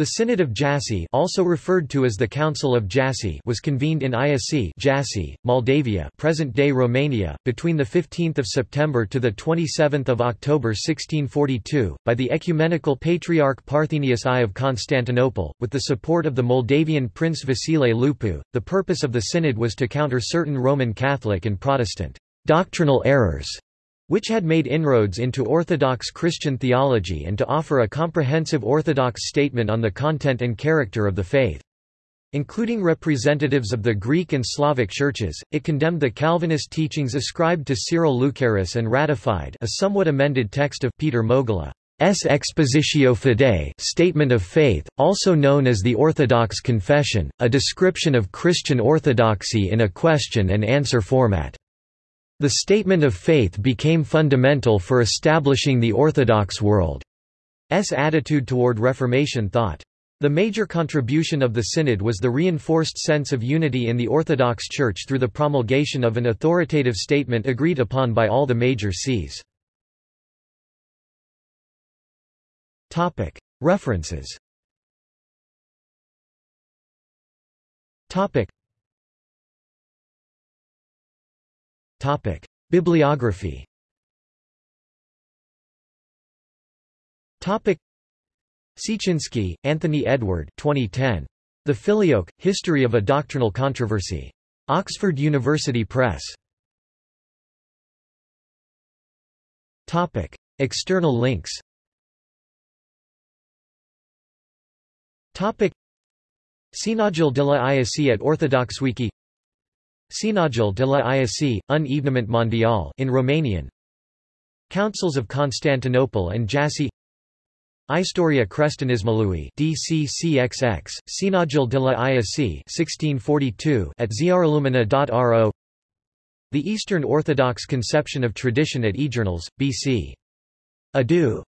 The Synod of Jassy also referred to as the Council of Jassy was convened in Iasi Jassy, Moldavia present-day Romania, between 15 September to 27 October 1642, by the Ecumenical Patriarch Parthenius I of Constantinople, with the support of the Moldavian Prince Vasile Lupu. The purpose of the synod was to counter certain Roman Catholic and Protestant doctrinal errors which had made inroads into Orthodox Christian theology and to offer a comprehensive Orthodox statement on the content and character of the faith. Including representatives of the Greek and Slavic churches, it condemned the Calvinist teachings ascribed to Cyril Lucaris and ratified a somewhat amended text of Peter Mogila. S. Expositio Fidei Statement of Faith, also known as the Orthodox Confession, a description of Christian orthodoxy in a question-and-answer format. The statement of faith became fundamental for establishing the Orthodox world's attitude toward Reformation thought. The major contribution of the Synod was the reinforced sense of unity in the Orthodox Church through the promulgation of an authoritative statement agreed upon by all the major sees. References Topic: Bibliography. Topic: Siecinski, Anthony Edward 2010. The Filioque, History of a Doctrinal Controversy. Oxford University Press. Topic: External links. Topic: Sinodul de la Iași at OrthodoxWiki Sinodul de la Iași, un événement mondial in Romanian. Councils of Constantinople and Jassy. Istoria Creștinismului DCCXX, Sinodul de la Iași 1642 at ziarlumina.ro The Eastern Orthodox Conception of Tradition at eJournals, B.C. Adu